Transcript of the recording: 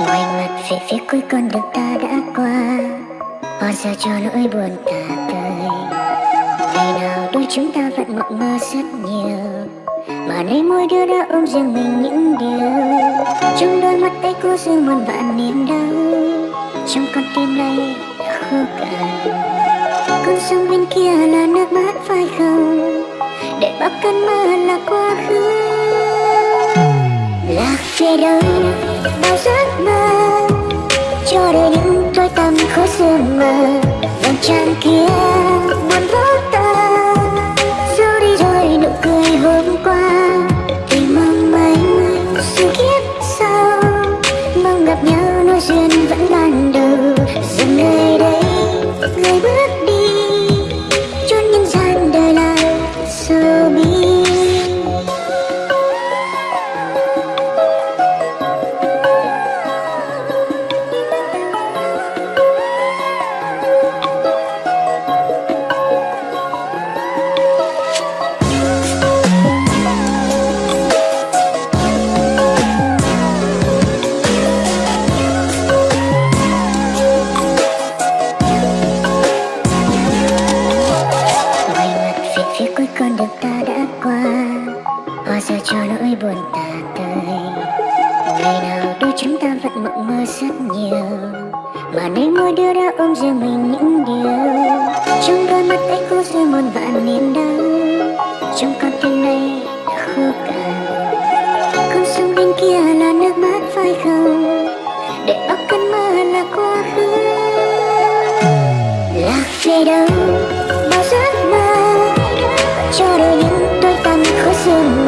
Ngoài mặt về phía cuối con đường ta đã qua. Bao giờ cho nỗi buồn ta tới Ngày nào đôi chúng ta vẫn mộng mơ rất nhiều. Mà nay mỗi đứa đã ôm riêng mình những điều. Trong đôi mắt ấy có riêng muôn vạn niềm đau. Trong con tim này đã khô cạn. Con sông bên kia là nước mắt phải không? Để bao cơn mơ là quá khứ. Lạc về đâu bao giấc mơ cho đời những đôi tâm khó sương mờ vầng trăng kia cho nỗi buồn tà tơi. Ngày nào đôi chúng ta vẫn mộng mơ rất nhiều, mà nay mưa đưa đã ôm riêng mình những điều. Trong đôi mắt ấy có rơi muôn vạn niềm đau, trong con tim này đã khô cạn. Con sông bên kia là nước mắt phải không, để bắt cơn mơ là quá khứ. Lạc về đâu bao giấc mơ, cho đôi những đôi tâm khó sương